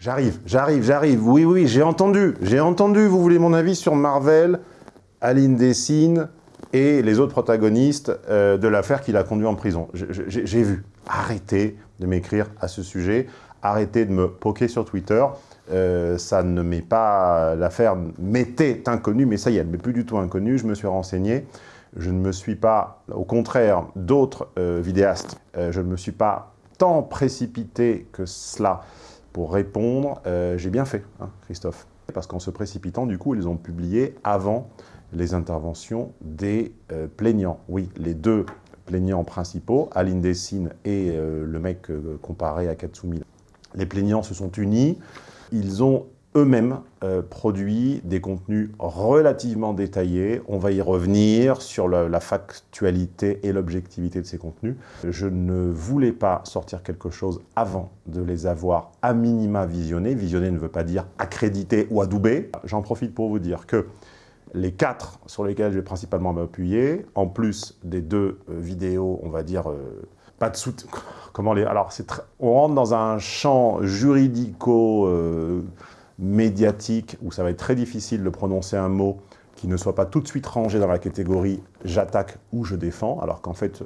J'arrive, j'arrive, j'arrive. Oui, oui, j'ai entendu. J'ai entendu, vous voulez mon avis sur Marvel, Aline Dessine et les autres protagonistes euh, de l'affaire qui l'a conduit en prison. J'ai vu. Arrêtez de m'écrire à ce sujet. Arrêtez de me poker sur Twitter. Euh, ça ne met pas... L'affaire m'était inconnue, mais ça y est, elle m'est plus du tout inconnue. Je me suis renseigné. Je ne me suis pas, au contraire d'autres euh, vidéastes, je ne me suis pas tant précipité que cela pour répondre, euh, j'ai bien fait, hein, Christophe. Parce qu'en se précipitant, du coup, ils ont publié avant les interventions des euh, plaignants. Oui, les deux plaignants principaux, Aline Dessine et euh, le mec comparé à Katsumi. Les plaignants se sont unis, ils ont eux-mêmes euh, produit des contenus relativement détaillés. On va y revenir sur la, factualité et l'objectivité de ces contenus. Je ne voulais pas sortir quelque chose avant de les avoir à minima visionnés. Visionner ne veut pas dire accréditer ou adouber. J'en profite pour vous dire que les quatre sur lesquels je vais principalement m'appuyer, en plus des deux euh, vidéos, on va dire, euh, pas de soutien... Comment les... Alors, on rentre dans un champ juridico médiatique où ça va être très difficile de prononcer un mot qui ne soit pas tout de suite rangé dans la catégorie « j'attaque » ou « je défends », alors qu'en fait,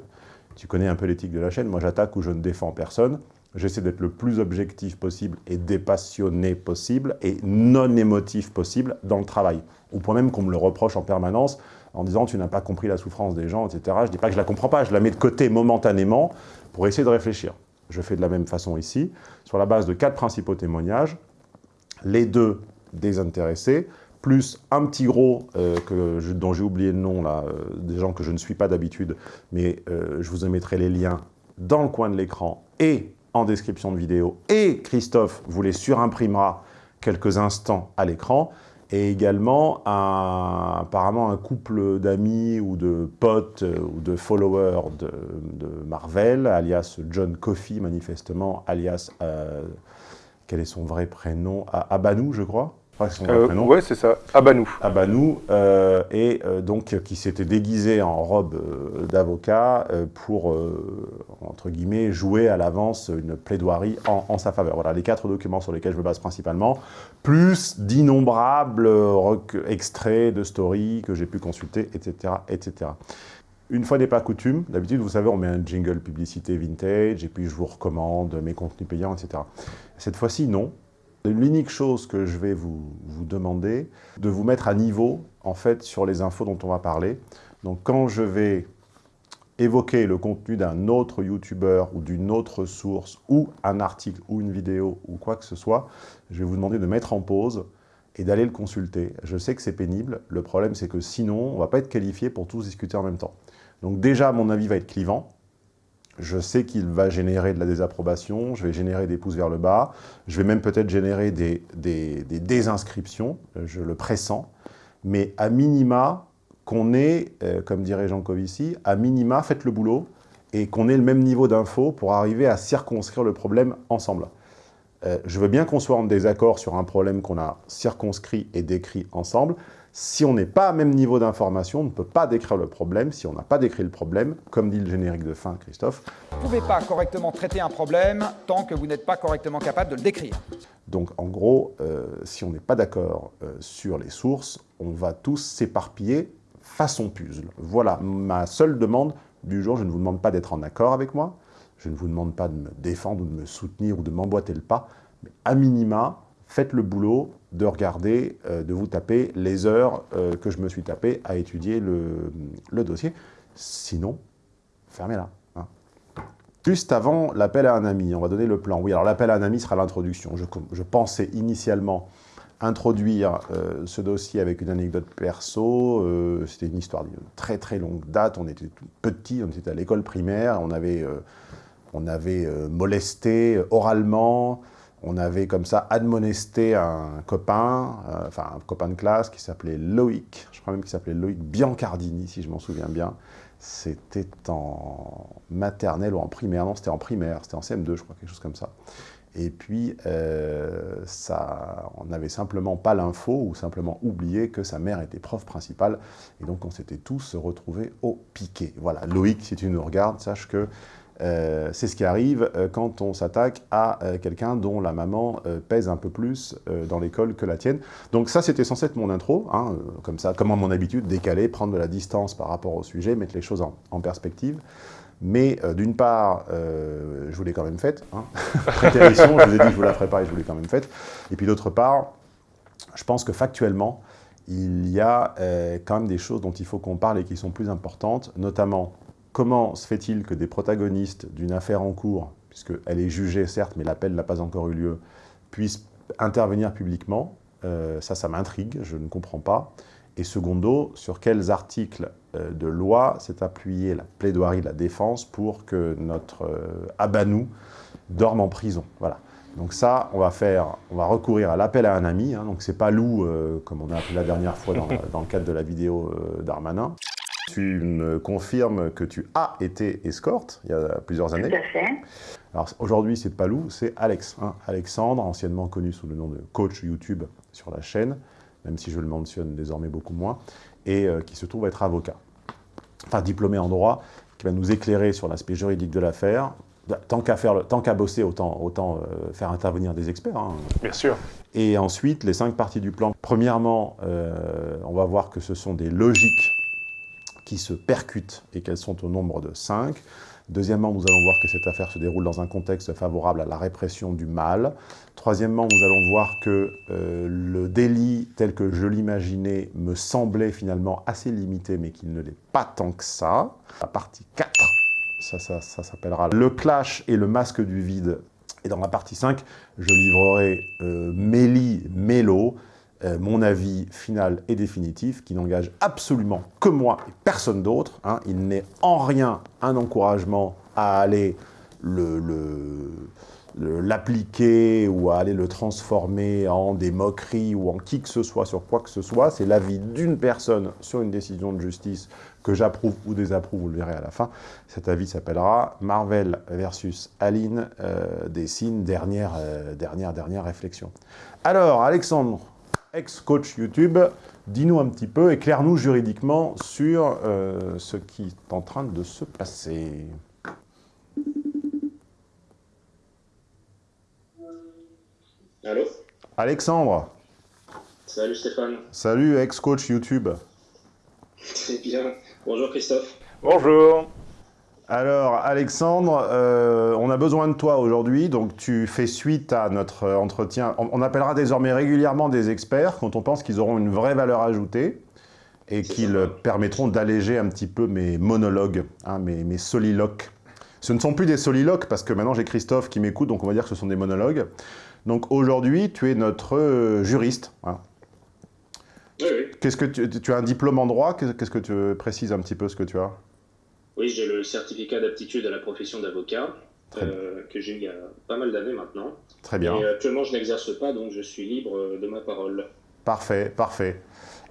tu connais un peu l'éthique de la chaîne, moi j'attaque ou je ne défends personne. J'essaie d'être le plus objectif possible et dépassionné possible et non émotif possible dans le travail. Au point même qu'on me le reproche en permanence en disant « tu n'as pas compris la souffrance des gens », etc. Je ne dis pas que je la comprends pas, je la mets de côté momentanément pour essayer de réfléchir. Je fais de la même façon ici, sur la base de quatre principaux témoignages, les deux désintéressés, plus un petit gros euh, que dont j'ai oublié le nom, là, euh, des gens que je ne suis pas d'habitude, mais euh, je vous mettrai les liens dans le coin de l'écran et en description de vidéo, et Christophe vous les surimprimera quelques instants à l'écran, et également apparemment un couple d'amis ou de potes ou de followers de, Marvel, alias John Coffey manifestement, alias quel est son vrai prénom Abanou, je crois. euh. Ouais, c'est ça, Abanou. Abanou, euh, et euh, donc qui s'était déguisé en robe d'avocat pour, entre guillemets, jouer à l'avance une plaidoirie en, sa faveur. Voilà les quatre documents sur lesquels je me base principalement, plus d'innombrables extraits de stories que j'ai pu consulter, etc., etc. Une fois n'est pas coutume, d'habitude, vous savez, on met un jingle publicité vintage, et puis je vous recommande mes contenus payants, etc. Cette fois-ci, non. L'unique chose que je vais vous, demander, de vous mettre à niveau, en fait, sur les infos dont on va parler. Donc, quand je vais évoquer le contenu d'un autre YouTuber ou d'une autre source, ou un article, ou une vidéo, ou quoi que ce soit, je vais vous demander de mettre en pause et d'aller le consulter. Je sais que c'est pénible, le problème c'est que sinon, on ne va pas être qualifié pour tous discuter en même temps. Donc déjà, mon avis va être clivant. Je sais qu'il va générer de la désapprobation, je vais générer des pouces vers le bas, je vais même peut-être générer des, désinscriptions, je le pressens, mais à minima, qu'on ait, euh, comme dirait Jean Covici, à minima, faites le boulot et qu'on ait le même niveau d'info pour arriver à circonscrire le problème ensemble. Euh, je veux bien qu'on soit en désaccord sur un problème qu'on a circonscrit et décrit ensemble, si on n'est pas à même niveau d'information, on ne peut pas décrire le problème. Si on n'a pas décrit le problème, comme dit le générique de fin, Christophe... Vous ne pouvez pas correctement traiter un problème tant que vous n'êtes pas correctement capable de le décrire. Donc, en gros, euh, si on n'est pas d'accord euh, sur les sources, on va tous s'éparpiller façon puzzle. Voilà ma seule demande du jour. Je ne vous demande pas d'être en accord avec moi. Je ne vous demande pas de me défendre ou de me soutenir ou de m'emboîter le pas. Mais à minima, faites le boulot de regarder, euh, de vous taper les heures euh, que je me suis tapé à étudier le, dossier. Sinon, fermez-la. Hein. Juste avant l'appel à un ami, on va donner le plan. Oui, alors l'appel à un ami sera l'introduction. Je, pensais initialement introduire euh, ce dossier avec une anecdote perso. C'était une histoire d'une très très longue date. On était petits, on était à l'école primaire, on avait, on avait molesté oralement on avait comme ça admonesté un copain, euh, enfin un copain de classe qui s'appelait Loïc, je crois même qu'il s'appelait Loïc Biancardini, si je m'en souviens bien. C'était en maternelle ou en primaire, non, c'était en primaire, c'était en CM2, je crois, quelque chose comme ça. Et puis, euh, ça, on n'avait simplement pas l'info ou simplement oublié que sa mère était prof principale. Et donc, on s'était tous retrouvés au piquet. Voilà, Loïc, si tu nous regardes, sache que Euh, c'est ce qui arrive euh, quand on s'attaque à euh, quelqu'un dont la maman pèse un peu plus dans l'école que la tienne. Donc ça, c'était censé être mon intro, hein, comme ça, comme à mon habitude, décaler, prendre de la distance par rapport au sujet, mettre les choses en, perspective. Mais d'une part, je vous l'ai quand même faite. Hein. je vous ai dit que je vous la ferai pas et je vous l'ai quand même faite. Et puis d'autre part, je pense que factuellement, il y a quand même des choses dont il faut qu'on parle et qui sont plus importantes, notamment comment se fait-il que des protagonistes d'une affaire en cours, puisqu'elle est jugée certes, mais l'appel n'a pas encore eu lieu, puissent intervenir publiquement euh, Ça, ça m'intrigue, je ne comprends pas. Et secondo, sur quels articles euh, de loi s'est appuyée la plaidoirie de la défense pour que notre euh, Abanou dorme en prison? Voilà. Donc ça, on va faire, on va recourir à l'appel à un ami. Hein, donc c'est pas Lou, comme on a appelé la dernière fois dans le cadre de la vidéo d'Armanin. Tu me confirmes que tu as été escorte il y a plusieurs années. Tout à fait. Alors aujourd'hui, c'est pas Lou, c'est Alex. Hein. Alexandre, anciennement connu sous le nom de coach YouTube sur la chaîne, même si je le mentionne désormais beaucoup moins, et euh, qui se trouve être avocat. Enfin, diplômé en droit, qui va nous éclairer sur l'aspect juridique de l'affaire. Tant qu'à faire, tant qu'à bosser, autant, autant euh, faire intervenir des experts. Hein. Bien sûr. Et ensuite, les cinq parties du plan. Premièrement, euh, on va voir que ce sont des logiques qui se percutent et qu'elles sont au nombre de 5. Deuxièmement, nous allons voir que cette affaire se déroule dans un contexte favorable à la répression du mal. Troisièmement, nous allons voir que euh, le délit tel que je l'imaginais me semblait finalement assez limité, mais qu'il ne l'est pas tant que ça. La partie 4, ça, ça, ça s'appellera le clash et le masque du vide. Et dans la partie 5, je livrerai euh, Mélie Mélo, euh, mon avis final et définitif, qui n'engage absolument que moi et personne d'autre. Hein. Il n'est en rien un encouragement à aller l'appliquer ou à aller le transformer en des moqueries ou en qui que ce soit sur quoi que ce soit. C'est l'avis d'une personne sur une décision de justice que j'approuve ou désapprouve, vous le verrez à la fin. Cet avis s'appellera Marvel versus Aline, euh, dernière, euh, dernière, dernière réflexion. Alors, Alexandre, ex-coach YouTube, dis-nous un petit peu, éclaire-nous juridiquement sur euh, ce qui est en train de se passer. Allô? Alexandre Salut Stéphane. Salut ex-coach YouTube. Très bien. Bonjour Christophe. Bonjour. Alors, Alexandre, euh, on a besoin de toi aujourd'hui, donc tu fais suite à notre entretien. On, appellera désormais régulièrement des experts quand on pense qu'ils auront une vraie valeur ajoutée et qu'ils permettront d'alléger un petit peu mes monologues, hein, mes, soliloques. Ce ne sont plus des soliloques parce que maintenant j'ai Christophe qui m'écoute, donc on va dire que ce sont des monologues. Donc aujourd'hui, tu es notre juriste. Hein. Oui, oui. Qu'est-ce que tu, tu, as un diplôme en droit? Qu'est-ce que tu précises un petit peu ce que tu as? Oui, j'ai le certificat d'aptitude à la profession d'avocat, euh, que j'ai eu il y a pas mal d'années maintenant. Très bien. Et actuellement, je n'exerce pas, donc je suis libre de ma parole. Parfait, parfait.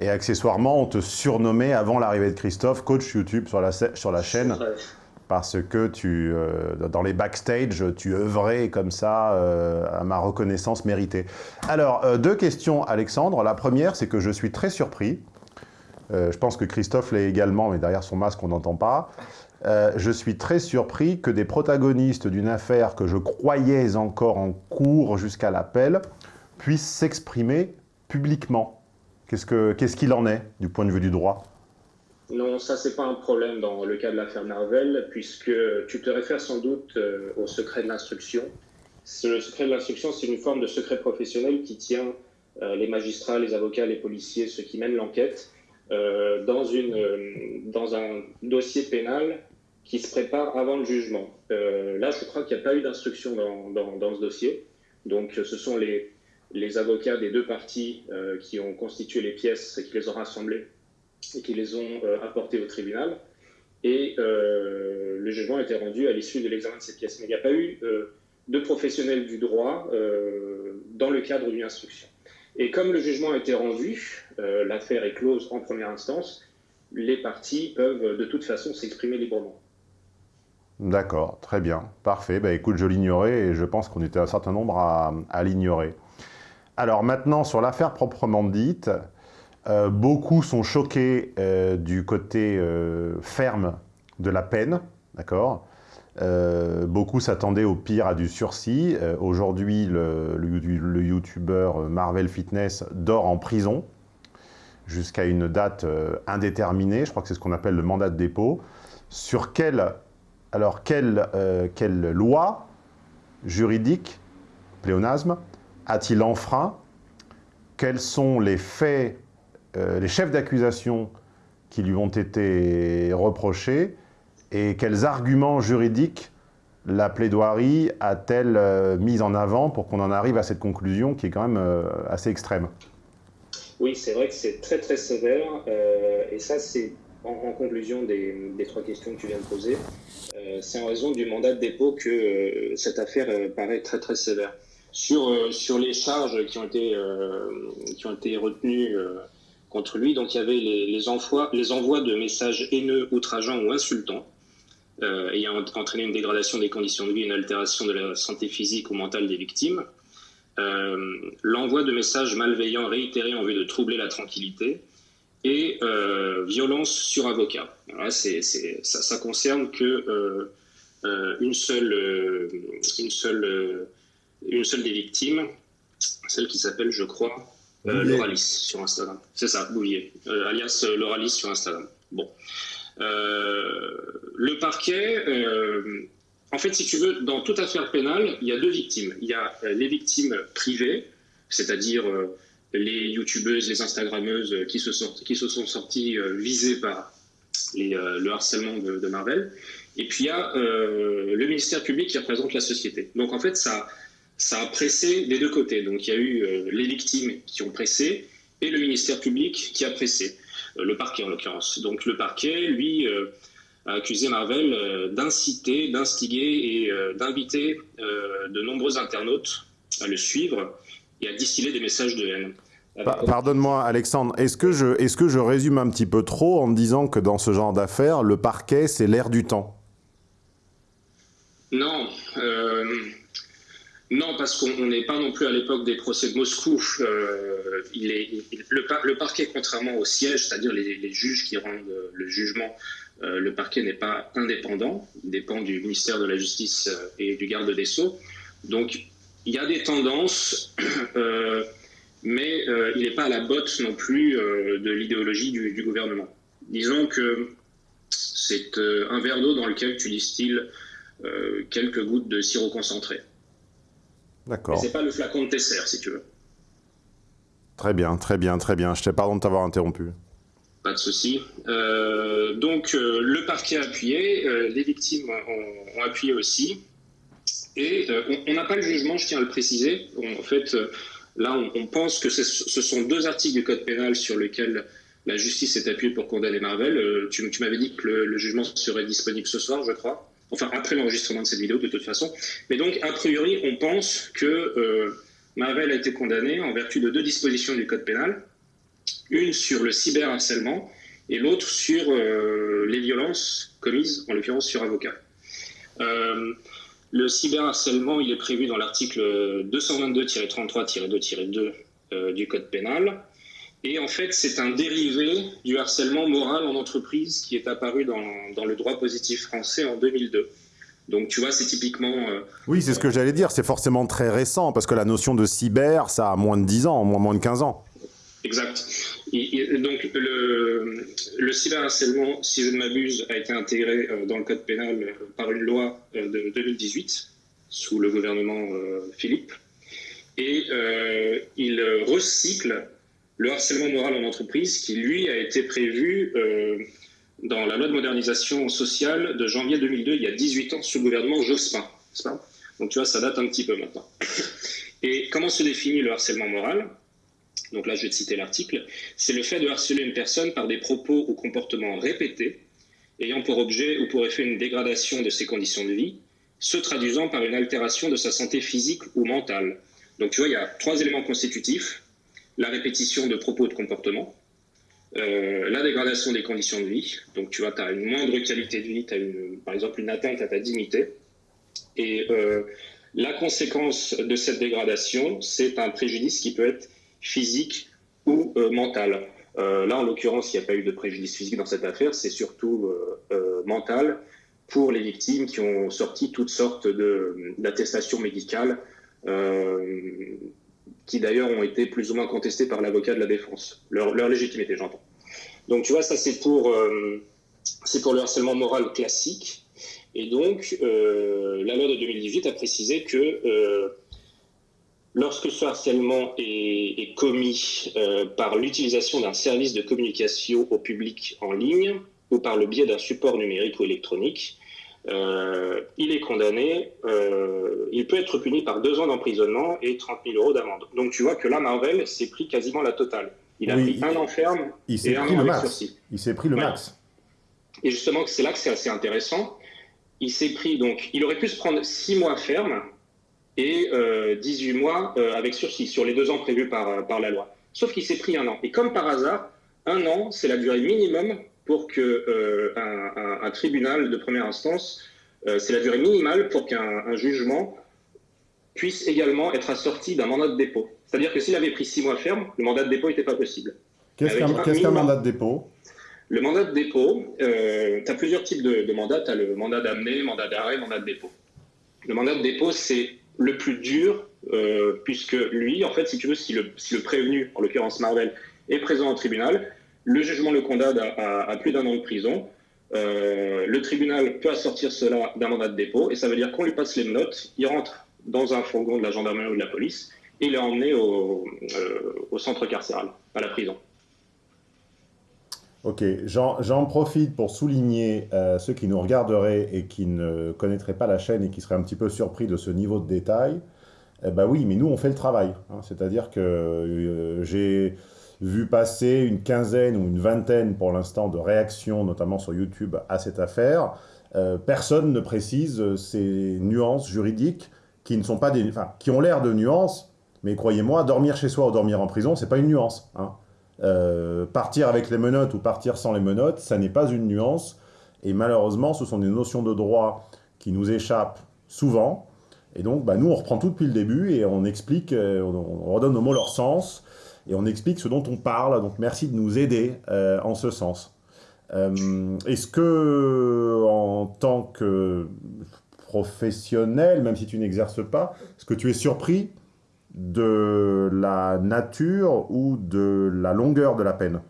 Et accessoirement, on te surnommait, avant l'arrivée de Christophe, coach YouTube sur la, sur la chaîne. Parce que tu, euh, dans les backstage, tu œuvrais comme ça euh, à ma reconnaissance méritée. Alors, deux questions, Alexandre. La première, c'est que je suis très surpris euh, je pense que Christophe l'est également, mais derrière son masque, on n'entend pas. Euh, je suis très surpris que des protagonistes d'une affaire que je croyais encore en cours jusqu'à l'appel puissent s'exprimer publiquement. Qu'est-ce qu'il en est du point de vue du droit? Non, ça c'est pas un problème dans le cas de l'affaire Marvel, puisque tu te réfères sans doute euh, au secret de l'instruction. Le secret de l'instruction, c'est une forme de secret professionnel qui tient les magistrats, les avocats, les policiers, ceux qui mènent l'enquête, dans, une, euh, dans un dossier pénal qui se prépare avant le jugement. Euh, là, je crois qu'il n'y a pas eu d'instruction dans, ce dossier. Donc, ce sont les, avocats des deux parties qui ont constitué les pièces, qui les ont rassemblées et qui les ont apportées au tribunal. Et le jugement a été rendu à l'issue de l'examen de ces pièces. Mais il n'y a pas eu de professionnels du droit dans le cadre d'une instruction. Et comme le jugement a été rendu, euh, l'affaire est close en première instance, les parties peuvent de toute façon s'exprimer librement. D'accord, très bien, parfait. Bah, écoute, je l'ignorais et je pense qu'on était un certain nombre à, l'ignorer. Alors maintenant, sur l'affaire proprement dite, euh, beaucoup sont choqués euh, du côté ferme de la peine, d'accord? Euh, beaucoup s'attendaient au pire à du sursis. Euh, aujourd'hui, le, youtubeur Marvel Fitness dort en prison jusqu'à une date indéterminée. Je crois que c'est ce qu'on appelle le mandat de dépôt. Sur quelle, alors quelle, quelle loi juridique, pléonasme, a-t-il enfreint? Quels sont les faits, les chefs d'accusation qui lui ont été reprochés? Et quels arguments juridiques la plaidoirie a-t-elle euh, mis en avant pour qu'on en arrive à cette conclusion qui est quand même euh, assez extrême? Oui, c'est vrai que c'est très très sévère euh, et ça c'est en, conclusion des, trois questions que tu viens de poser, c'est en raison du mandat de dépôt que cette affaire paraît très très sévère. Sur, sur les charges qui ont été, qui ont été retenues contre lui. Donc il y avait les, envois, les envois de messages haineux, outrageants ou insultants, euh, ayant entraîné une dégradation des conditions de vie, une altération de la santé physique ou mentale des victimes. Euh, l'envoi de messages malveillants réitérés en vue de troubler la tranquillité et euh, violence sur avocat. ça, ça, concerne que une seule, une seule, une seule des victimes, celle qui s'appelle, je crois, euh, Loralis sur Instagram. C'est ça, Bouvier, euh, alias euh, Loralis sur Instagram. Bon. Le parquet, en fait, si tu veux, dans toute affaire pénale, il y a deux victimes. Il y a les victimes privées, c'est-à-dire les youtubeuses, les instagrammeuses qui se, qui se sont sorties visées par le harcèlement de, Marvel. Et puis il y a le ministère public qui représente la société. Donc en fait, ça, ça a pressé des deux côtés. Donc il y a eu euh, les victimes qui ont pressé et le ministère public qui a pressé, euh, le parquet en l'occurrence. Donc le parquet, lui, euh, a accusé Marvel d'inciter, d'instiguer et d'inviter de nombreux internautes à le suivre et à distiller des messages de haine. Pardonne-moi, Alexandre, est-ce que, je, est que je résume un petit peu trop en disant que dans ce genre d'affaires, le parquet, c'est l'air du temps? Non. Non, parce qu'on n'est pas non plus à l'époque des procès de Moscou. Euh, le, parquet, contrairement au siège, c'est-à-dire les, juges qui rendent le jugement, euh, le parquet n'est pas indépendant. Il dépend du ministère de la Justice euh, et du garde des Sceaux. Donc, il y a des tendances, mais il n'est pas à la botte non plus de l'idéologie du, du, gouvernement. Disons que c'est un verre d'eau dans lequel tu distilles quelques gouttes de sirop concentré. D'accord. C'est pas le flacon de Tesser, si tu veux. Très bien, très bien, très bien. Je te pardon de t'avoir interrompu. Pas de souci. Euh, donc, euh, le parquet a appuyé, euh, les victimes ont, appuyé aussi. Et on n'a pas le jugement, je tiens à le préciser. en fait, là, on, pense que ce sont deux articles du Code pénal sur lesquels la justice s'est appuyée pour condamner Marvel. tu, m'avais dit que le, jugement serait disponible ce soir, je crois enfin après l'enregistrement de cette vidéo de toute façon. Mais donc, a priori, on pense que euh, Marvel a été condamné en vertu de deux dispositions du Code pénal, une sur le cyberharcèlement et l'autre sur euh, les violences commises, en l'occurrence sur avocat. Euh, le cyberharcèlement, il est prévu dans l'article 222-33-2-2 du Code pénal. Et en fait, c'est un dérivé du harcèlement moral en entreprise qui est apparu dans, dans le droit positif français en 2002. Donc tu vois, c'est typiquement... Euh, oui, c'est ce que j'allais dire, c'est forcément très récent, parce que la notion de cyber, ça a moins de 10 ans, moins, moins de 15 ans. Exact. donc le, le cyberharcèlement, si je ne m'abuse, a été intégré euh, dans le code pénal euh, par une loi de 2018, sous le gouvernement Philippe, et il recycle le harcèlement moral en entreprise qui, lui, a été prévu euh, dans la loi de modernisation sociale de janvier 2002, il y a 18 ans, sous le gouvernement Jospin. Donc tu vois, ça date un petit peu maintenant. Et comment se définit le harcèlement moral? Donc là, je vais te citer l'article. C'est le fait de harceler une personne par des propos ou comportements répétés, ayant pour objet ou pour effet une dégradation de ses conditions de vie, se traduisant par une altération de sa santé physique ou mentale. Donc tu vois, il y a trois éléments constitutifs la répétition de propos de comportement, euh, la dégradation des conditions de vie. Donc, tu vois, tu as une moindre qualité de vie, tu as par exemple une atteinte à ta dignité. Et euh, la conséquence de cette dégradation, c'est un préjudice qui peut être physique ou euh, mental. là, en l'occurrence, il n'y a pas eu de préjudice physique dans cette affaire, c'est surtout mental, pour les victimes qui ont sorti toutes sortes d'attestations médicales, qui d'ailleurs ont été plus ou moins contestées par l'avocat de la défense. Leur, légitimité, j'entends. Donc tu vois, ça c'est pour, c'est pour le harcèlement moral classique. Et donc, la loi de 2018 a précisé que Lorsque ce harcèlement est, commis euh, par l'utilisation d'un service de communication au public en ligne ou par le biais d'un support numérique ou électronique, euh, il est condamné, euh, il peut être puni par deux ans d'emprisonnement et 30 000 euros d'amende. Donc tu vois que là, Marvel s'est pris quasiment la totale. Il a pris un an ferme il et un an avec sursis. Il s'est pris le max. Et justement, c'est là que c'est assez intéressant. Il s'est pris donc, il aurait pu se prendre six mois ferme et 18 euh, mois avec sursis sur les deux ans prévus par, par la loi. Sauf qu'il s'est pris un an. Et comme par hasard, un an, c'est la durée minimum pour que un, tribunal de première instance, c'est la durée minimale pour qu'un jugement puisse également être assorti d'un mandat de dépôt. C'est-à-dire que s'il avait pris six mois ferme, le mandat de dépôt n'était pas possible. Qu'est-ce qu'un mandat de dépôt? Le mandat de dépôt, tu as plusieurs types de, de mandats. Tu as le mandat d'amener, mandat d'arrêt, mandat de dépôt. Le mandat de dépôt, c'est le plus dur, euh, puisque lui, en fait, si tu veux, si le, si le prévenu, en l'occurrence Marvel, est présent au tribunal, le jugement le condamne à, plus d'un an de prison. Euh, le tribunal peut assortir cela d'un mandat de dépôt, et ça veut dire qu'on lui passe les notes, il rentre dans un fourgon de la gendarmerie ou de la police, et il est emmené au, euh, au centre carcéral, à la prison. Ok, j'en profite pour souligner euh, ceux qui nous regarderaient et qui ne connaîtraient pas la chaîne et qui seraient un petit peu surpris de ce niveau de détail. Eh ben oui, mais nous, on fait le travail. Hein. C'est-à-dire que j'ai vu passer une quinzaine ou une vingtaine pour l'instant de réactions, notamment sur YouTube, à cette affaire. Euh, personne ne précise ces nuances juridiques qui ne sont pas des, enfin, qui ont l'air de nuances, mais croyez-moi, dormir chez soi ou dormir en prison, c'est pas une nuance. Hein. Euh, partir avec les menottes ou partir sans les menottes, ça n'est pas une nuance. Et malheureusement, ce sont des notions de droit qui nous échappent souvent. Et donc, bah, nous, on reprend tout depuis le début et on explique, euh, on, redonne aux mots leur sens et on explique ce dont on parle. Donc, merci de nous aider euh, en ce sens. Est-ce que, en tant que professionnel, même si tu n'exerces pas, est-ce que tu es surpris de la nature ou de la longueur de la peine?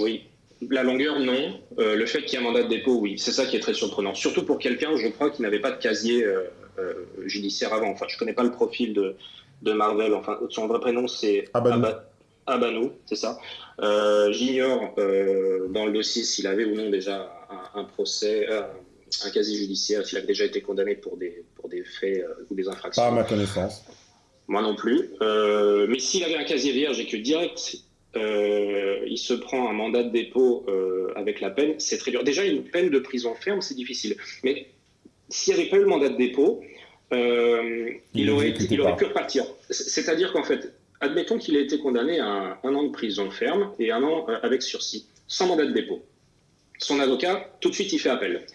Oui. La longueur, non. Euh, le fait qu'il y ait un mandat de dépôt, oui. C'est ça qui est très surprenant. Surtout pour quelqu'un, je crois, qui n'avait pas de casier euh, euh, judiciaire avant. Enfin, je ne connais pas le profil de, de, Marvel. Enfin, son vrai prénom, c'est Abanou. Abanou, c'est ça. J'ignore dans le dossier s'il avait ou non déjà un, procès, un casier judiciaire, s'il avait déjà été condamné pour des, pour des faits ou des infractions. Pas à ma connaissance. Moi non plus. Euh, mais s'il avait un casier vierge et que direct, euh, il se prend un mandat de dépôt euh, avec la peine, c'est très dur. Déjà, une peine de prison ferme, c'est difficile. Mais s'il n'y avait pas eu le mandat de dépôt, il, aurait, il aurait pu repartir. C'est-à-dire qu'en fait, admettons qu'il ait été condamné à un, an de prison ferme et un an avec sursis, sans mandat de dépôt. Son avocat, tout de suite, il fait appel.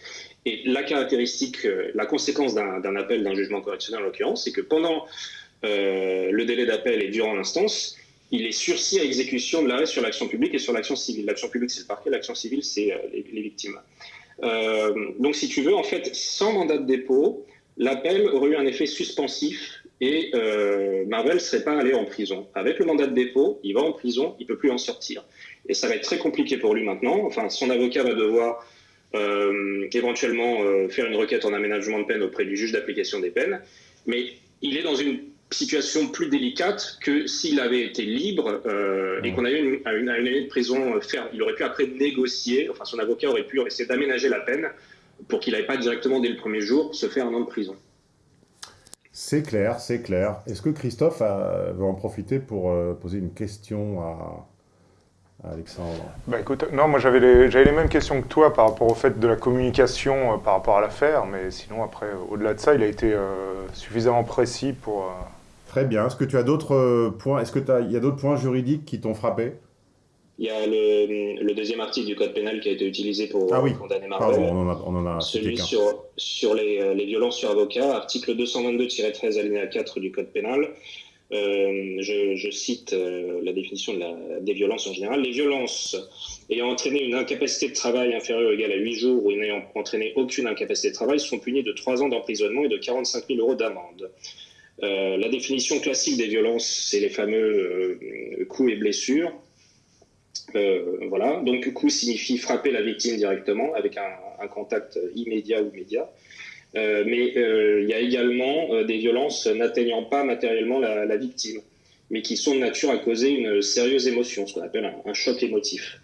Et la caractéristique, la conséquence d'un appel d'un jugement correctionnel en l'occurrence, c'est que pendant euh, le délai d'appel est durant l'instance, il est sursis à exécution de l'arrêt sur l'action publique et sur l'action civile. L'action publique, c'est le parquet, l'action civile, c'est euh, les, victimes. Euh, donc, si tu veux, en fait, sans mandat de dépôt, l'appel aurait eu un effet suspensif et Marvel ne serait pas allé en prison. Avec le mandat de dépôt, il va en prison, il ne peut plus en sortir. Et ça va être très compliqué pour lui maintenant. Enfin, son avocat va devoir éventuellement faire une requête en aménagement de peine auprès du juge d'application des peines. Mais il est dans une situation plus délicate que s'il avait été libre euh, et qu'on avait une, une, année de prison ferme. Il aurait pu après négocier, enfin son avocat aurait pu essayer d'aménager la peine pour qu'il n'aille pas directement dès le premier jour se faire un an de prison. C'est clair, c'est clair. Est-ce que Christophe veut en profiter pour euh, poser une question à, Alexandre? Bah écoute, Non, moi j'avais les, les, mêmes questions que toi par rapport au fait de la communication euh, par rapport à l'affaire, mais sinon après, au-delà de ça, il a été suffisamment précis pour, Très bien. Est-ce que tu as d'autres euh, points? Est-ce qu'il y a d'autres points juridiques qui t'ont frappé? Il y a le, deuxième article du code pénal qui a été utilisé pour ah condamner Marvel. Pardon, on en a, Celui sur, sur les, euh, les, violences sur avocat, article 222-13 alinéa 4 du code pénal. je, cite la définition de la, des violences en général. Les violences ayant entraîné une incapacité de travail inférieure ou égale à 8 jours ou n'ayant entraîné aucune incapacité de travail sont punies de 3 ans d'emprisonnement et de 45 000 euros d'amende. la définition classique des violences, c'est les fameux coups et blessures. Euh, voilà, donc coup signifie frapper la victime directement avec un, contact immédiat ou médiat. Euh, mais euh, il y a également des violences n'atteignant pas matériellement la, victime, mais qui sont de nature à causer une sérieuse émotion, ce qu'on appelle un, choc émotif.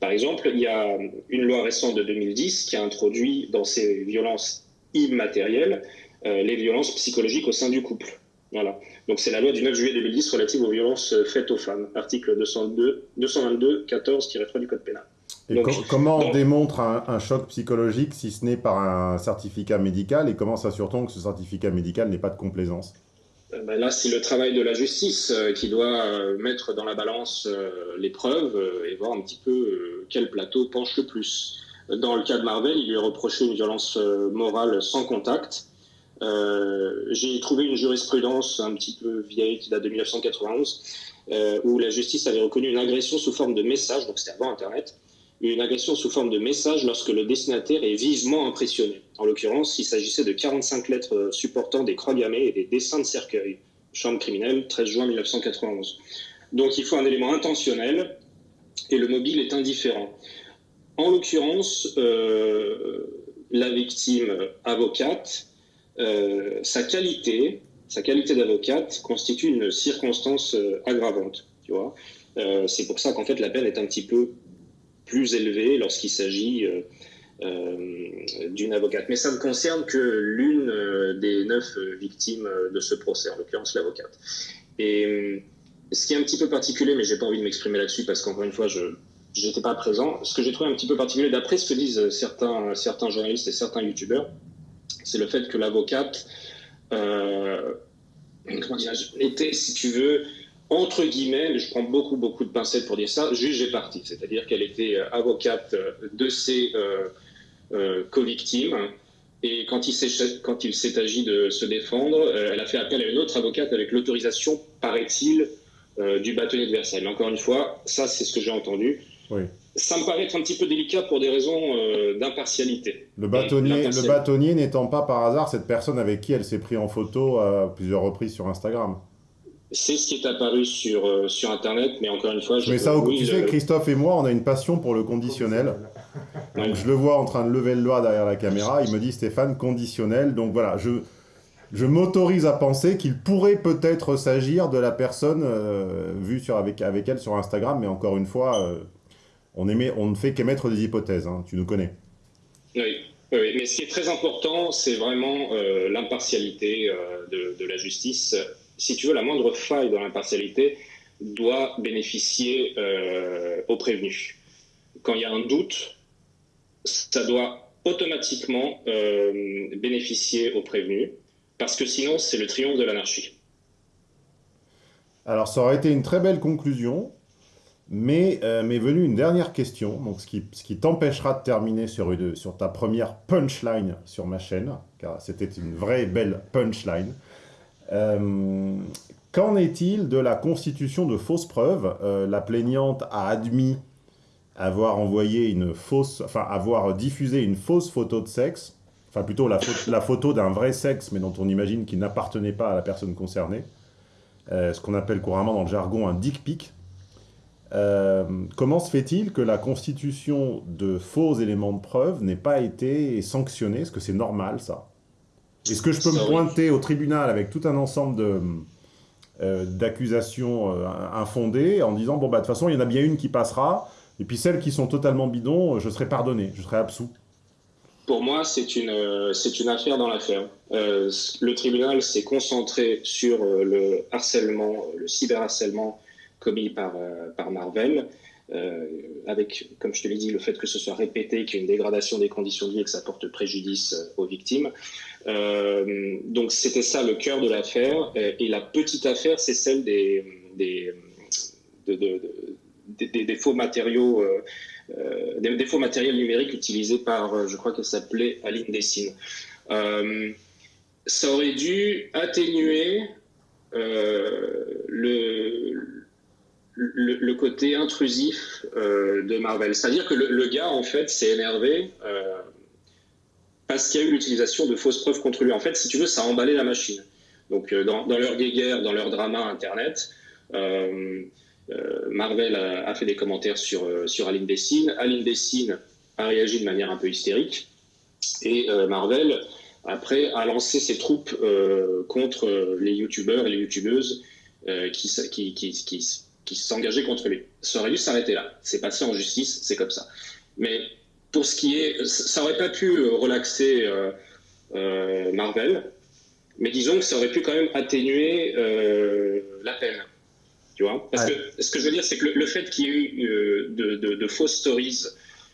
par exemple, il y a une loi récente de 2010 qui a introduit dans ces violences immatérielles les violences psychologiques au sein du couple. Voilà. Donc c'est la loi du 9 juillet 2010 relative aux violences faites aux femmes, article 202, 222 14-3 du Code pénal. Et comment on démontre un, choc psychologique si ce n'est par un certificat médical et comment s'assure-t-on que ce certificat médical n'est pas de complaisance? Euh, ben Là, c'est le travail de la justice euh, qui doit euh, mettre dans la balance les preuves et voir un petit peu quel plateau penche le plus. Dans le cas de Marvel, il lui est reproché une violence morale sans contact. Euh, j'ai trouvé une jurisprudence un petit peu vieille qui date de 1991, euh, où la justice avait reconnu une agression sous forme de message, donc c'était avant Internet, une agression sous forme de message lorsque le destinataire est vivement impressionné. En l'occurrence, il s'agissait de 45 lettres supportant des croix gammées et des dessins de cercueil. Chambre criminelle, 13 juin 1991. Donc il faut un élément intentionnel et le mobile est indifférent. En l'occurrence, euh, la victime avocate euh, sa qualité, sa qualité d'avocate constitue une circonstance euh, aggravante. Tu vois, euh, c'est pour ça qu'en fait la peine est un petit peu plus élevée lorsqu'il s'agit d'une avocate. Mais ça ne concerne que l'une des neuf victimes de ce procès, en l'occurrence l'avocate. Et ce qui est un petit peu particulier, mais j'ai pas envie de m'exprimer là-dessus parce qu'encore une fois, je n'étais pas présent. Ce que j'ai trouvé un petit peu particulier, d'après ce que disent certains, certains journalistes et certains youtubeurs, c'est le fait que l'avocate euh, était, si tu veux, entre guillemets, je prends beaucoup, beaucoup de pincettes pour dire ça, juge et partie. C'est-à-dire qu'elle était euh, avocate de ses euh, co-victimes. Et quand il s'est agi de se défendre, elle a fait appel à une autre avocate avec l'autorisation, paraît-il, du bâtonnier de Versailles. Mais encore une fois, ça, c'est ce que j'ai entendu. Oui ça me paraît être un petit peu délicat pour des raisons euh, d'impartialité. Le bâtonnier, le bâtonnier n'étant pas par hasard cette personne avec qui elle s'est pris en photo à plusieurs reprises sur Instagram. C'est ce qui est apparu sur, euh, sur Internet, mais encore une fois... Je mais ça, tu sais, Christophe et moi, on a une passion pour le conditionnel. Donc je le vois en train de lever le doigt derrière la caméra, il me dit Stéphane, conditionnel. Donc voilà, je, je m'autorise à penser qu'il pourrait peut-être s'agir de la personne euh, vue sur, avec, avec elle sur Instagram, mais encore une fois on, on ne fait qu'émettre des hypothèses, hein, tu nous connais. Oui, mais ce qui est très important, c'est vraiment euh, l'impartialité euh, de, la justice. Si tu veux, la moindre faille dans l'impartialité doit bénéficier euh, au prévenu. Quand il y a un doute, ça doit automatiquement bénéficier au prévenu, parce que sinon, c'est le triomphe de l'anarchie. Alors, ça aurait été une très belle conclusion. Mais euh, m'est venue une dernière question, donc ce qui, ce qui t'empêchera de terminer sur, sur ta première punchline sur ma chaîne, car c'était une vraie belle punchline. Euh, qu'en est-il de la constitution de fausses preuves? Euh, La plaignante a admis avoir envoyé une fausse, enfin avoir diffusé une fausse photo de sexe, enfin plutôt la, la photo d'un vrai sexe, mais dont on imagine qu'il n'appartenait pas à la personne concernée. ce qu'on appelle couramment dans le jargon un dick pic, euh, comment se fait-il que la constitution de faux éléments de preuve n'ait pas été sanctionnée? Est-ce que c'est normal, ça? Est-ce que je peux me pointer au tribunal avec tout un ensemble euh, d'accusations euh, infondées en disant, bon, bah, de toute façon, il y en a bien une qui passera, et puis celles qui sont totalement bidons, je serai pardonné, je serai absous? Pour moi, c'est une, une affaire dans l'affaire. le tribunal s'est concentré sur le harcèlement, le cyberharcèlement commis par, euh, Marvel. Euh, avec, comme je te l'ai dit, le fait que ce soit répété, qu'il y ait une dégradation des conditions de vie et que ça porte préjudice euh, aux victimes. donc c'était ça le cœur de l'affaire. Et la petite affaire, c'est celle des, des, des, faux matériaux, des, faux matériels numériques utilisés par, je crois qu'elle s'appelait Aline Dessine. ça aurait dû atténuer le, le, côté intrusif de Marvel. C'est-à-dire que le, gars, en fait, s'est énervé parce qu'il y a eu l'utilisation de fausses preuves contre lui. En fait, si tu veux, ça a emballé la machine. Donc, dans, leur guéguerre, dans leur drama Internet, Marvel a, fait des commentaires sur, sur Aline Dessine. Aline Dessine a réagi de manière un peu hystérique. Et Marvel après, a lancé ses troupes euh, contre euh, les youtubeurs et les youtubeuses euh, qui, qui, qui, qui s'engageaient contre lui. Ça aurait dû s'arrêter là. C'est passé en justice, c'est comme ça. Mais pour ce qui est. Ça aurait pas pu relaxer Marvel, mais disons que ça aurait pu quand même atténuer la peine. Tu vois? Parce que ce que je veux dire, c'est que le, fait qu'il y ait eu de, de, de, fausses stories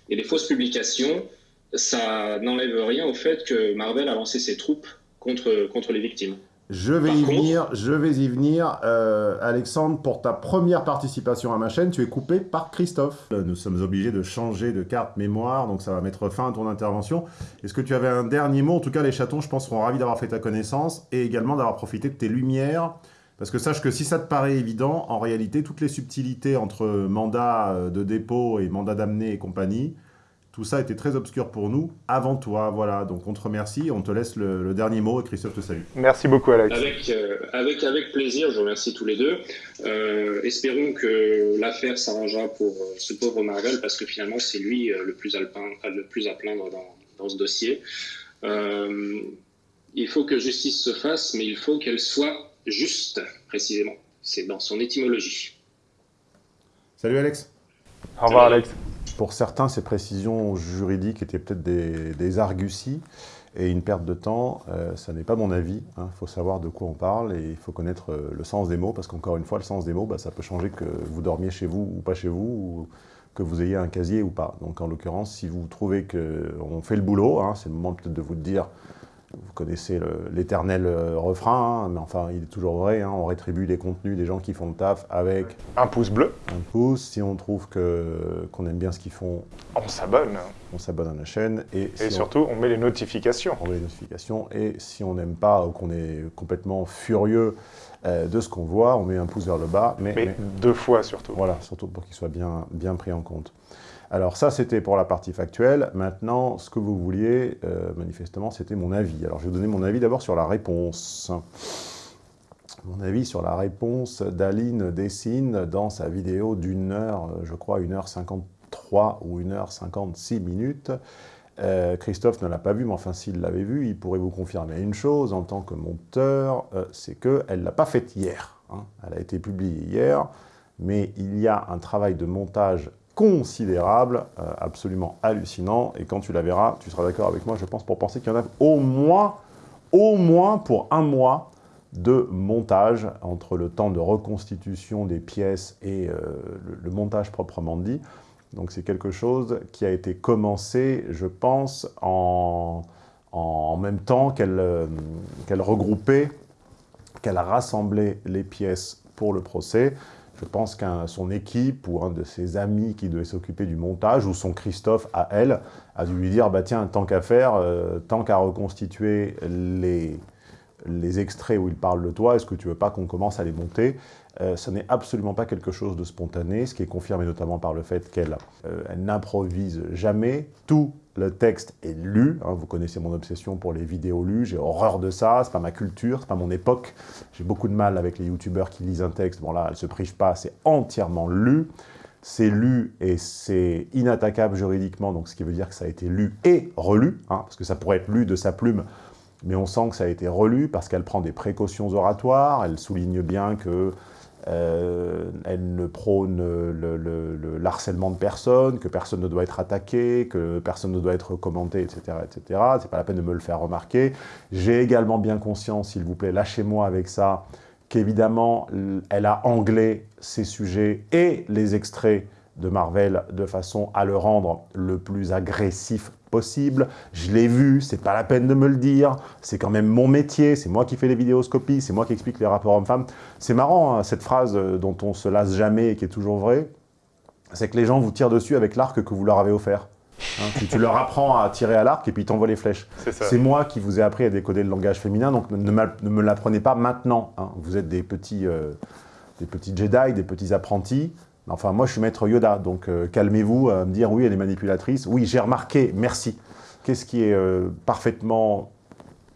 et des fausses publications, ça n'enlève rien au fait que Marvel a lancé ses troupes contre, contre les victimes. Je vais, y venir, je vais y venir, euh, Alexandre, pour ta première participation à ma chaîne, tu es coupé par Christophe. Nous sommes obligés de changer de carte mémoire, donc ça va mettre fin à ton intervention. Est-ce que tu avais un dernier mot? En tout cas, les chatons, je pense, seront ravis d'avoir fait ta connaissance et également d'avoir profité de tes lumières. Parce que sache que si ça te paraît évident, en réalité, toutes les subtilités entre mandat euh, de dépôt et mandat d'amener et compagnie, tout ça était très obscur pour nous avant toi. Voilà, donc on te remercie, on te laisse le, dernier mot et Christophe te salue. Merci beaucoup Alex. Avec, euh, avec, avec plaisir, je remercie tous les deux. Euh, espérons que l'affaire s'arrangera pour euh, ce pauvre Marvel parce que finalement c'est lui le, plus à le plus à plaindre dans, dans ce dossier. il faut que justice se fasse, mais il faut qu'elle soit juste, précisément. C'est dans son étymologie. Salut Alex. Au revoir Alex. Pour certains, ces précisions juridiques étaient peut-être des, des, arguties et une perte de temps. Euh, ça n'est pas mon avis. Il hein. faut savoir de quoi on parle et il faut connaître euh, le sens des mots parce qu'encore une fois, le sens des mots, bah, ça peut changer que vous dormiez chez vous ou pas chez vous ou que vous ayez un casier ou pas. Donc en l'occurrence, si vous trouvez qu'on fait le boulot, hein, c'est le moment peut-être de vous dire vous connaissez l'éternel euh, refrain, hein, mais enfin, il est toujours vrai, hein, on rétribue les contenus des gens qui font le taf avec... Un pouce bleu. Un pouce. Si on trouve qu'on aime bien ce qu'ils font... On s'abonne. On s'abonne à la chaîne. Et, surtout, on... met les notifications. On met les notifications. Et si on n'aime pas ou qu'on est complètement furieux euh, de ce qu'on voit, on met un pouce vers le bas. Mais, mais, deux fois surtout. Voilà, surtout pour qu'il soit bien, bien pris en compte. Alors ça, c'était pour la partie factuelle. Maintenant, ce que vous vouliez, euh, manifestement, c'était mon avis. Alors je vais vous donner mon avis d'abord sur la réponse. Mon avis sur la réponse d'Aline Dessine dans sa vidéo d'une heure, je crois, 1h53 ou 1h56 minutes. Euh, Christophe ne l'a pas vu, mais enfin, s'il l'avait vu, il pourrait vous confirmer une chose en tant que monteur, euh, c'est qu'elle ne l'a pas faite hier. Hein. Elle a été publiée hier, mais il y a un travail de montage considérable, euh, absolument hallucinant. Et quand tu la verras, tu seras d'accord avec moi, je pense, pour penser qu'il y en a au moins, au moins pour un mois de montage entre le temps de reconstitution des pièces et euh, le, montage proprement dit. Donc c'est quelque chose qui a été commencé, je pense, en, même temps qu'elle euh, regroupait, qu'elle a rassemblé les pièces pour le procès. Je pense qu'un son équipe ou un de ses amis qui devait s'occuper du montage, ou son Christophe à elle, a dû lui dire bah, « tiens, tant qu'à faire, euh, tant qu'à reconstituer les, extraits où il parle de toi, est-ce que tu veux pas qu'on commence à les monter? Euh, Ce n'est absolument pas quelque chose de spontané, ce qui est confirmé notamment par le fait qu'elle euh, n'improvise jamais. Tout le texte est lu. Hein, vous connaissez mon obsession pour les vidéos lues. J'ai horreur de ça. C'est pas ma culture, c'est pas mon époque. J'ai beaucoup de mal avec les youtubeurs qui lisent un texte. Bon là, elle se prive pas. C'est entièrement lu. C'est lu et c'est inattaquable juridiquement, donc ce qui veut dire que ça a été lu et relu, hein, parce que ça pourrait être lu de sa plume, mais on sent que ça a été relu parce qu'elle prend des précautions oratoires. Elle souligne bien que euh, elle ne prône le, harcèlement de personne, que personne ne doit être attaqué, que personne ne doit être commenté, etc. etc. C'est pas la peine de me le faire remarquer. J'ai également bien conscience, s'il vous plaît, lâchez-moi avec ça, qu'évidemment, elle a anglais ces sujets et les extraits de Marvel de façon à le rendre le plus agressif possible. Je l'ai vu, c'est pas la peine de me le dire. C'est quand même mon métier, c'est moi qui fais les vidéoscopies, c'est moi qui explique les rapports hommes-femmes. C'est marrant, hein, cette phrase euh, dont on se lasse jamais et qui est toujours vraie, c'est que les gens vous tirent dessus avec l'arc que vous leur avez offert. Hein. tu, leur apprends à tirer à l'arc et puis t'envoies les flèches. C'est moi qui vous ai appris à décoder le langage féminin, donc ne, me l'apprenez pas maintenant. Hein. Vous êtes des petits, euh, des petits Jedi, des petits apprentis. Enfin, moi, je suis maître Yoda, donc euh, calmez-vous à me dire « oui, elle est manipulatrice ». Oui, j'ai remarqué, merci. Qu'est-ce qui est euh, parfaitement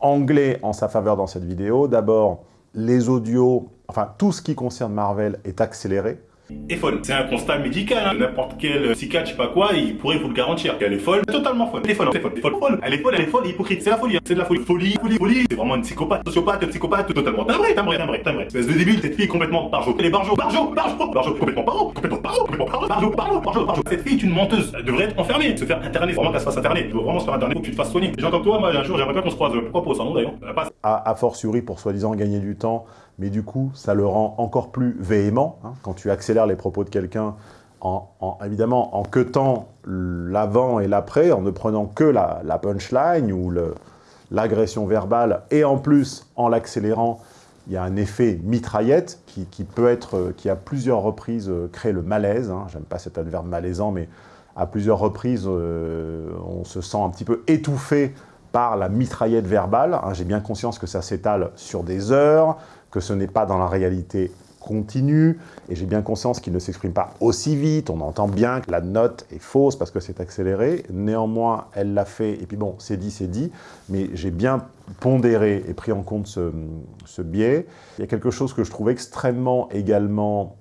anglais en sa faveur dans cette vidéo? D'abord, les audios, enfin, tout ce qui concerne Marvel est accéléré est folle. C'est un constat médical. Hein. N'importe quel psychiatre, je sais pas quoi, il pourrait vous le garantir. Elle est folle, totalement folle. Elle est folle, elle est folle, elle est folle, Elle est folle, elle est folle, hypocrite. C'est la folie, hein. c'est de la folie. Folie, folie, folie. C'est vraiment une psychopathe, sociopathe, psychopathe, totalement timbré, timbré, timbré, timbré. Espèce de débile, cette fille complètement barjo. Elle est barjo, barjo, barjo, barjo, complètement barjo, complètement barjo, complètement barjo, barjo, barjo, barjo, barjo. Cette fille est une menteuse. Elle devrait être enfermée, se faire interner. Vraiment qu'elle se fasse interner. Elle doit vraiment se faire interner pour que tu te fasses soigner. Les gens comme toi, moi, un jour, j'aimerais pas qu'on se croise. Pourquoi pas au salon d'ailleurs A fortiori pour soi-disant gagner du temps mais du coup, ça le rend encore plus véhément. Hein, quand tu accélères les propos de quelqu'un, en, évidemment, en queutant l'avant et l'après, en ne prenant que la, punchline ou l'agression verbale, et en plus, en l'accélérant, il y a un effet mitraillette qui, peut être, qui à plusieurs reprises euh, crée le malaise. Hein. J'aime pas cet adverbe malaisant, mais à plusieurs reprises, euh, on se sent un petit peu étouffé par la mitraillette verbale. Hein. J'ai bien conscience que ça s'étale sur des heures, que ce n'est pas dans la réalité continue, et j'ai bien conscience qu'il ne s'exprime pas aussi vite, on entend bien que la note est fausse parce que c'est accéléré, néanmoins elle l'a fait, et puis bon, c'est dit, c'est dit, mais j'ai bien pondéré et pris en compte ce, biais. Il y a quelque chose que je trouve extrêmement également,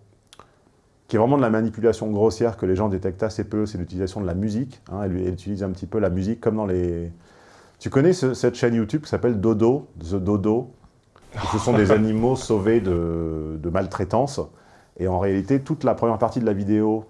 qui est vraiment de la manipulation grossière que les gens détectent assez peu, c'est l'utilisation de la musique, hein. elle, utilise un petit peu la musique comme dans les... Tu connais cette chaîne YouTube qui s'appelle Dodo, The Dodo? Ce sont des animaux sauvés de, de, maltraitance. Et en réalité, toute la première partie de la vidéo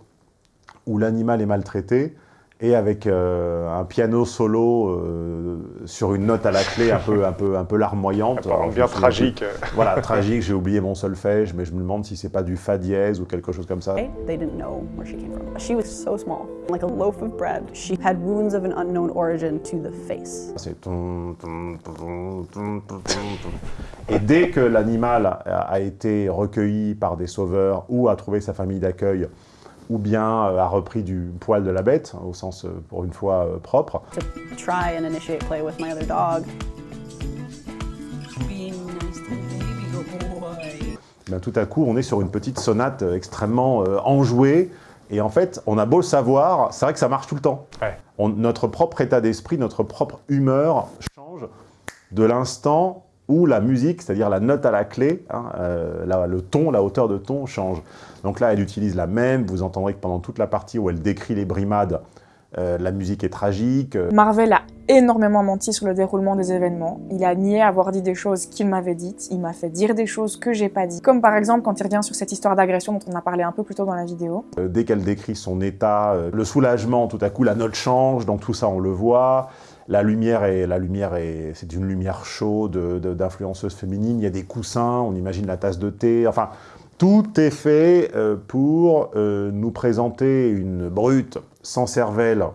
où l'animal est maltraité, et avec euh, un piano solo euh, sur une note à la clé un peu, un peu, un peu larmoyante. bien tragique. voilà, tragique, j'ai oublié mon solfège, mais je me demande si c'est pas du fa dièse ou quelque chose comme ça. They didn't know where she came from. She was so small, like a loaf of bread. She had wounds of an unknown origin to the face. C'est Et dès que l'animal a été recueilli par des sauveurs ou a trouvé sa famille d'accueil, ou bien euh, a repris du poil de la bête, au sens, euh, pour une fois, euh, propre. Ben, tout à coup, on est sur une petite sonate extrêmement enjouée, et en fait, on a beau le savoir, c'est vrai que ça marche tout le temps. notre propre état d'esprit, notre propre humeur change de l'instant où la musique, c'est-à-dire la note à la clé, hein, euh, le ton, la hauteur de ton change. Donc là, elle utilise la même, vous entendrez que pendant toute la partie où elle décrit les brimades, euh, la musique est tragique. Marvel a énormément menti sur le déroulement des événements. Il a nié avoir dit des choses qu'il m'avait dites. Il m'a fait dire des choses que j'ai pas dit. Comme par exemple quand il revient sur cette histoire d'agression dont on a parlé un peu plus tôt dans la vidéo. Euh, dès qu'elle décrit son état, le soulagement, tout à coup la note change, donc tout ça on le voit. La lumière est, la lumière est, c'est une lumière chaude d'influenceuse féminine. Il y a des coussins, on imagine la tasse de thé. Enfin, tout est fait euh, pour euh, nous présenter une brute sans cervelle,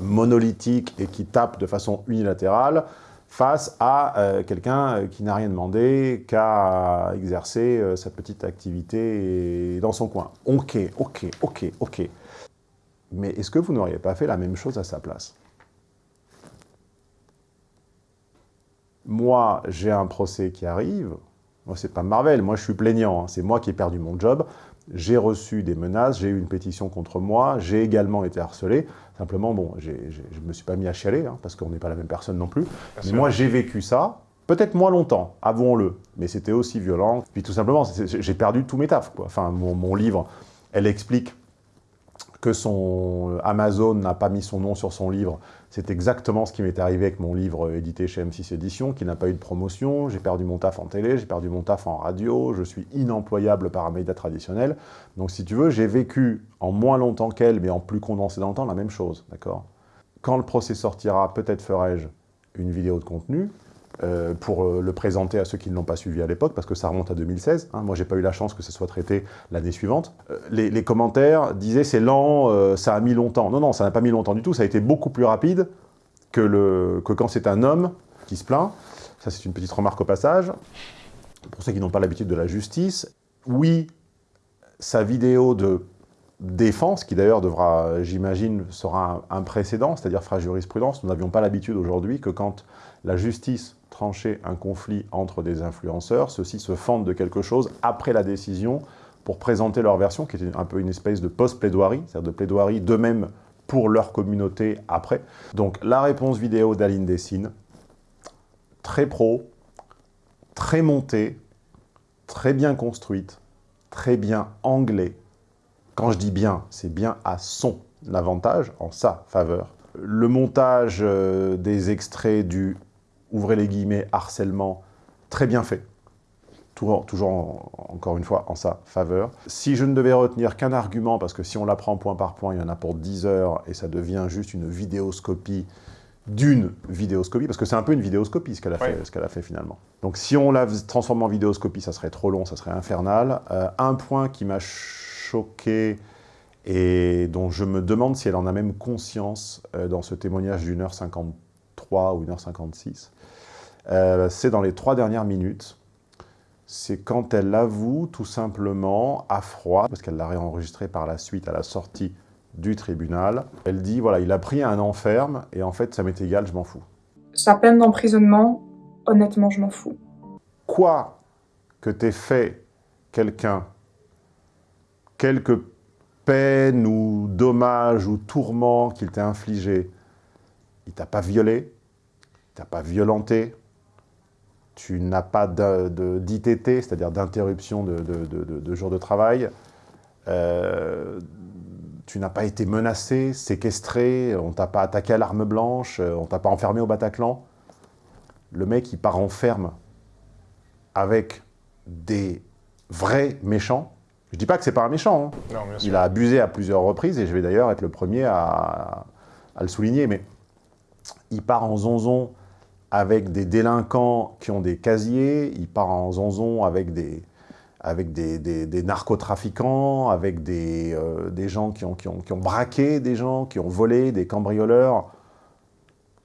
monolithique et qui tape de façon unilatérale face à euh, quelqu'un qui n'a rien demandé qu'à exercer sa petite activité dans son coin. Ok, ok, ok, ok. Mais est-ce que vous n'auriez pas fait la même chose à sa place? Moi, j'ai un procès qui arrive, moi, c'est pas Marvel, moi, je suis plaignant, hein. c'est moi qui ai perdu mon job, j'ai reçu des menaces, j'ai eu une pétition contre moi, j'ai également été harcelé, simplement, bon, je ne me suis pas mis à chialer, hein, parce qu'on n'est pas la même personne non plus, mais moi, j'ai vécu ça, peut-être moins longtemps, avouons-le, mais c'était aussi violent, puis tout simplement, j'ai perdu tous mes tafs, quoi. enfin, mon, mon livre, elle explique que son Amazon n'a pas mis son nom sur son livre, c'est exactement ce qui m'est arrivé avec mon livre édité chez M6 Éditions, qui n'a pas eu de promotion, j'ai perdu mon taf en télé, j'ai perdu mon taf en radio, je suis inemployable par un média traditionnel. Donc si tu veux, j'ai vécu en moins longtemps qu'elle, mais en plus condensé dans le temps, la même chose, Quand le procès sortira, peut-être ferai-je une vidéo de contenu, euh, pour euh, le présenter à ceux qui ne l'ont pas suivi à l'époque, parce que ça remonte à 2016. Hein. Moi, j'ai pas eu la chance que ce soit traité l'année suivante. Euh, les, commentaires disaient « c'est lent, ça a mis longtemps ». Non, non, ça n'a pas mis longtemps du tout. Ça a été beaucoup plus rapide que, le, que quand c'est un homme qui se plaint. Ça, c'est une petite remarque au passage. Pour ceux qui n'ont pas l'habitude de la justice, oui, sa vidéo de défense, qui d'ailleurs devra, j'imagine, sera un, précédent, c'est-à-dire fera jurisprudence. Nous n'avions pas l'habitude aujourd'hui que quand la justice tranchait un conflit entre des influenceurs, ceux-ci se fendent de quelque chose après la décision pour présenter leur version, qui était un peu une espèce de post-plaidoirie, c'est-à-dire de plaidoirie d'eux-mêmes pour leur communauté après. Donc la réponse vidéo d'Aline Dessine, très pro, très montée, très bien construite, très bien anglais. Quand je dis bien, c'est bien à son avantage, en sa faveur. Le montage euh, des extraits du, ouvrez les guillemets, harcèlement, très bien fait. Toujours, toujours encore une fois, en sa faveur. Si je ne devais retenir qu'un argument, parce que si on l'apprend point par point, il y en a pour 10 heures, et ça devient juste une vidéoscopie d'une vidéoscopie, parce que c'est un peu une vidéoscopie ce qu'elle a, fait, ce qu'elle a fait finalement. Donc si on la transforme en vidéoscopie, ça serait trop long, ça serait infernal. Euh, un point qui m'a choqué et dont je me demande si elle en a même conscience euh, dans ce témoignage d'une heure 53 ou une heure 56, euh, c'est dans les trois dernières minutes. C'est quand elle avoue tout simplement à froid, parce qu'elle l'a réenregistré par la suite à la sortie du tribunal. Elle dit, voilà, il a pris un enferme et en fait, ça m'est égal, je m'en fous. Sa peine d'emprisonnement, honnêtement, je m'en fous. Quoi que t'aies fait quelqu'un, quelque peine ou dommage ou tourment qu'il t'ait infligé, il t'a pas violé, il t'a pas violenté, tu n'as pas d'ITT, c'est-à-dire d'interruption de, de, jour de travail, euh, tu n'as pas été menacé, séquestré, on t'a pas attaqué à l'arme blanche, euh, on t'a pas enfermé au Bataclan. Le mec, il part en ferme avec des vrais méchants. Je dis pas que c'est pas un méchant. Hein. il a abusé à plusieurs reprises et je vais d'ailleurs être le premier à, à, le souligner. Mais il part en zonzon avec des délinquants qui ont des casiers. Il part en zonzon avec des, avec des, narcotrafiquants, avec des, euh, des gens qui ont, qui, ont, qui ont, braqué des gens, qui ont volé, des cambrioleurs.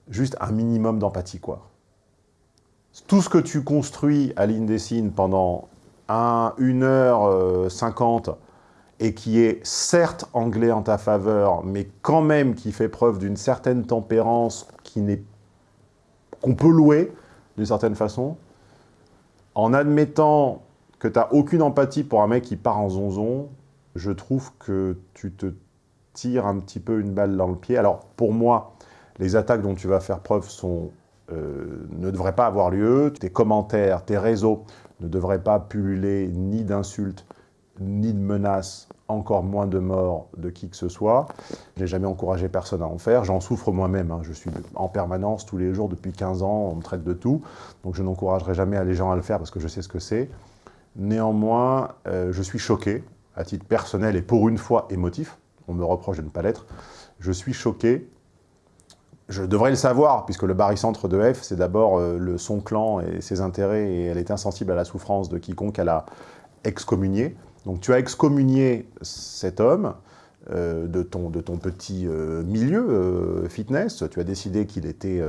Juste un minimum d'empathie, quoi. Tout ce que tu construis à l'Indessine pendant 1 heure 50 euh, et qui est certes anglais en ta faveur, mais quand même qui fait preuve d'une certaine tempérance qu'on peut louer d'une certaine façon, en admettant que tu n'as aucune empathie pour un mec qui part en zonzon, je trouve que tu te tires un petit peu une balle dans le pied. Alors, pour moi, les attaques dont tu vas faire preuve sont, ne devraient pas avoir lieu. Tes commentaires, tes réseaux ne devraient pas pulluler ni d'insultes, ni de menaces, encore moins de morts de qui que ce soit. Je n'ai jamais encouragé personne à en faire. J'en souffre moi-même. Hein. Je suis en permanence, tous les jours, depuis 15 ans. On me traite de tout. Donc je n'encouragerai jamais les gens à le faire parce que je sais ce que c'est. Néanmoins, euh, je suis choqué, à titre personnel et pour une fois émotif, on me reproche de ne pas l'être, je suis choqué, je devrais le savoir, puisque le barycentre de F, c'est d'abord euh, son clan et ses intérêts, et elle est insensible à la souffrance de quiconque elle a excommunié. Donc tu as excommunié cet homme, euh, de, ton, de ton petit milieu fitness, tu as décidé qu'il était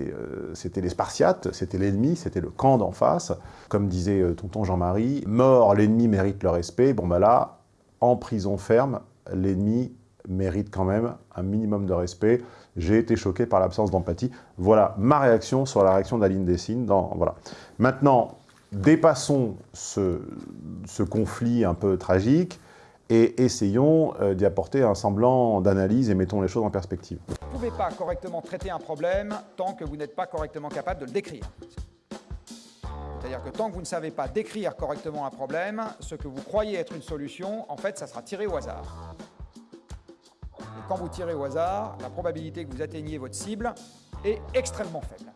euh, c'était les Spartiates, c'était l'ennemi, c'était le camp d'en face. Comme disait euh, tonton Jean-Marie, mort, l'ennemi mérite le respect. Bon ben là, en prison ferme, l'ennemi mérite quand même un minimum de respect. J'ai été choqué par l'absence d'empathie. Voilà ma réaction sur la réaction d'Aline Dessine. Dans, voilà. Maintenant, dépassons ce, ce conflit un peu tragique et essayons euh, d'y apporter un semblant d'analyse et mettons les choses en perspective. Vous ne pouvez pas correctement traiter un problème tant que vous n'êtes pas correctement capable de le décrire. C'est-à-dire que tant que vous ne savez pas décrire correctement un problème, ce que vous croyez être une solution, en fait, ça sera tiré au hasard. Et quand vous tirez au hasard, la probabilité que vous atteigniez votre cible est extrêmement faible.